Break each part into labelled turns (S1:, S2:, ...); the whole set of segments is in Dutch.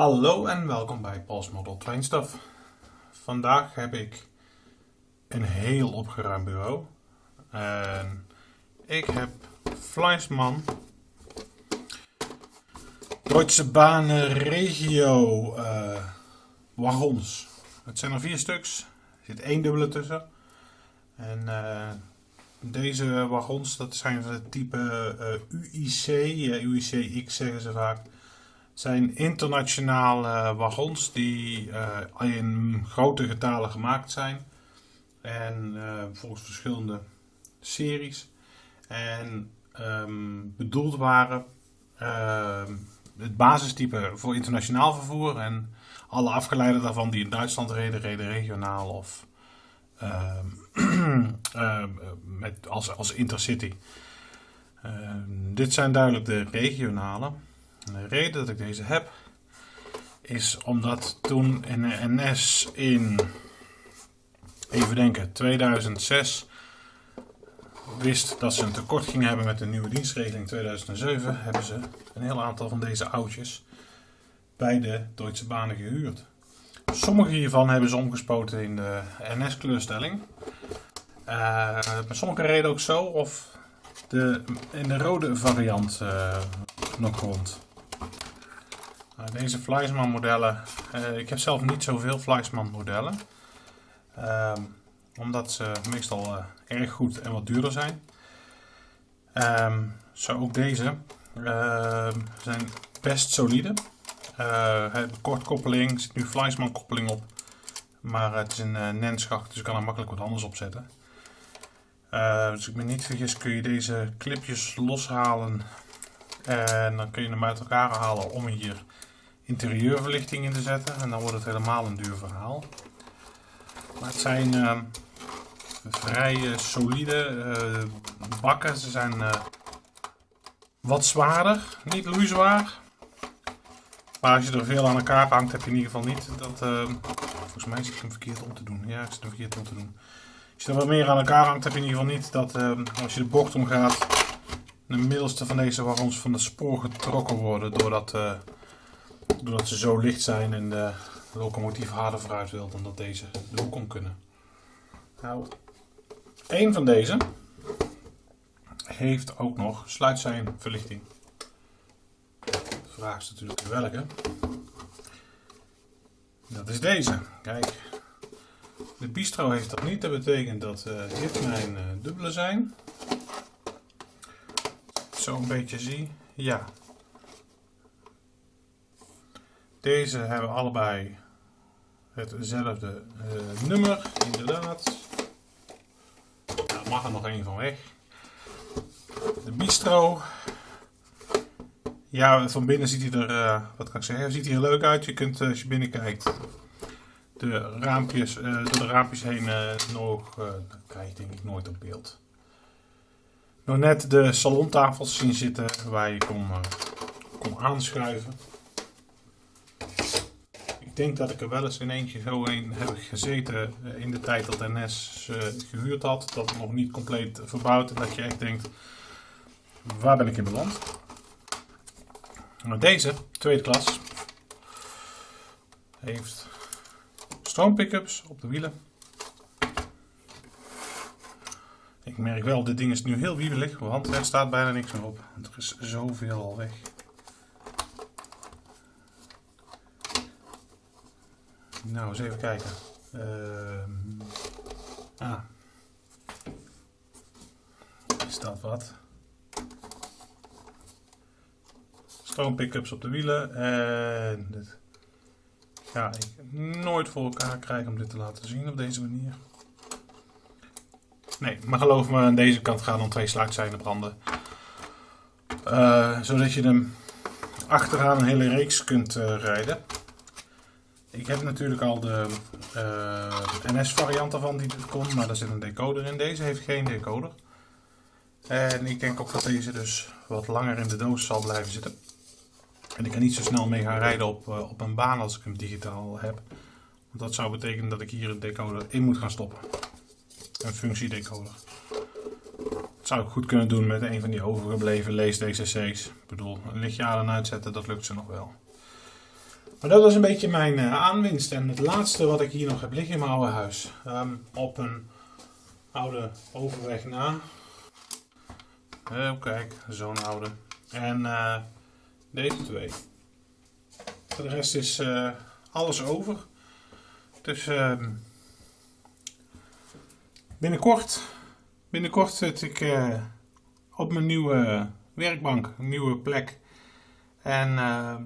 S1: Hallo en welkom bij Paul's Model Train. Vandaag heb ik een heel opgeruimd bureau. En ik heb Fleischmann Deutsche Bahnen Regio uh, wagons. Het zijn er vier stuks. Er zit één dubbele tussen. En uh, deze wagons, dat zijn van het type uh, UIC, UIC-X zeggen ze vaak zijn internationale wagons die uh, in grote getalen gemaakt zijn. En uh, volgens verschillende series. En um, bedoeld waren uh, het basistype voor internationaal vervoer. En alle afgeleiden daarvan die in Duitsland reden, reden regionaal of met, als, als intercity. dit zijn duidelijk de regionale. De reden dat ik deze heb is omdat toen in de NS in, even denken, 2006 wist dat ze een tekort gingen hebben met de nieuwe dienstregeling 2007, hebben ze een heel aantal van deze oudjes bij de Deutsche Banen gehuurd. Sommige hiervan hebben ze omgespoten in de NS-kleurstelling. Uh, maar sommige reden ook zo of de, in de rode variant uh, nog rond. Nou, deze Fleischmann modellen, uh, ik heb zelf niet zoveel Fleischmann modellen. Uh, omdat ze meestal uh, erg goed en wat duurder zijn. Um, zo ook deze ehm, zijn best solide. Uh, kortkoppeling, zit nu Fleischmann koppeling op. Maar het is een uh, nenschacht, dus ik kan er makkelijk wat anders op zetten. Uh, dus ik me niet vergis kun je deze clipjes loshalen. En dan kun je hem uit elkaar halen om hier interieurverlichting in te zetten. En dan wordt het helemaal een duur verhaal. Maar het zijn uh, vrij solide uh, bakken. Ze zijn wat zwaarder, niet loeizwaar. Maar als je er veel aan elkaar hangt, heb je in ieder geval niet dat... volgens mij zit ik hem verkeerd om te doen. Ja, ik zit hem verkeerd om te doen. Als je er wat meer aan elkaar hangt, heb je in ieder geval niet dat als je de bocht omgaat, de middelste van deze wagons van de spoor getrokken worden doordat doordat ze zo licht zijn en de locomotief harder vooruit wil dan dat deze de om kunnen. Nou, één van deze heeft ook nog sluitzijnverlichting. De vraag is natuurlijk welke. Dat is deze. Kijk, de bistro heeft dat niet. Dat betekent dat uh, dit mijn uh, dubbele zijn. Zo een beetje zie. Ja, deze hebben allebei hetzelfde uh, nummer, inderdaad. Daar mag er nog één van weg. De bistro. Ja, van binnen ziet hij er, uh, wat kan ik zeggen, ziet hij er leuk uit. Je kunt, uh, als je binnenkijkt, de raampjes, door de raampjes heen nog, dat krijg je denk ik nooit op beeld. Nog net de salontafels zien zitten waar je kon, kon aanschuiven denk dat ik er wel eens in eentje zo een heb gezeten eh, in de tijd dat NS uh, gehuurd had. Dat het nog niet compleet verbouwd en dat je echt denkt, waar ben ik in beland? Deze, tweede klas, heeft stroompickups op de wielen. Ik merk wel, dit ding is nu heel wiebelig, want er staat bijna niks meer op. Er is zoveel al weg. Nou, eens even kijken. Uh, ah. Is dat wat? Stroompickups op de wielen. En dit ga ik nooit voor elkaar krijgen om dit te laten zien op deze manier. Nee, maar geloof me, aan deze kant gaan dan twee sluitzijden branden. Uh, zodat je hem achteraan een hele reeks kunt uh, rijden. Ik heb natuurlijk al de uh, NS variant ervan die dit kon, maar daar zit een decoder in. Deze heeft geen decoder. En ik denk ook dat deze dus wat langer in de doos zal blijven zitten. En ik kan niet zo snel mee gaan rijden op, uh, op een baan als ik hem digitaal heb. Want dat zou betekenen dat ik hier een decoder in moet gaan stoppen. Een functiedecoder. Dat zou ik goed kunnen doen met een van die overgebleven lees DCC's. Ik bedoel, een lichtje aan en uitzetten, dat lukt ze nog wel. Maar dat was een beetje mijn uh, aanwinst. En het laatste wat ik hier nog heb liggen in mijn oude huis. Um, op een oude overweg na. Oh, kijk, zo'n oude. En uh, deze twee. De rest is uh, alles over. Dus uh, binnenkort, binnenkort zit ik op mijn nieuwe werkbank, een nieuwe plek. En ehm,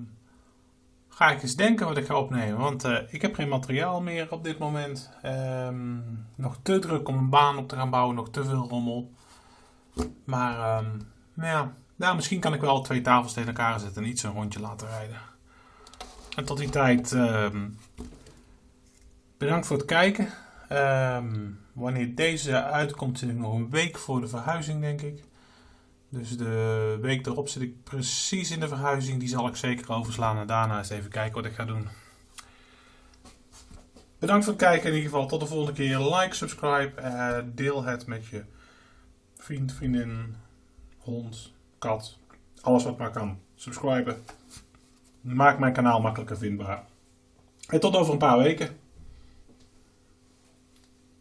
S1: ga ik eens denken wat ik ga opnemen. Want uh, ik heb geen materiaal meer op dit moment. Um, nog te druk om een baan op te gaan bouwen, nog te veel rommel. Maar um, ja, nou, misschien kan ik wel twee tafels tegen elkaar zetten en iets een rondje laten rijden. En tot die tijd, um, bedankt voor het kijken. Wanneer deze uitkomt, zit ik nog een week voor de verhuizing, denk ik. Dus de week erop zit ik precies in de verhuizing. Die zal ik zeker overslaan en daarna eens even kijken wat ik ga doen. Bedankt voor het kijken in ieder geval. Tot de volgende keer. Like, subscribe. Uh, deel het met je vriend, vriendin, hond, kat. Alles wat maar kan. Subscriben. Maak mijn kanaal makkelijker vindbaar. En tot over een paar weken.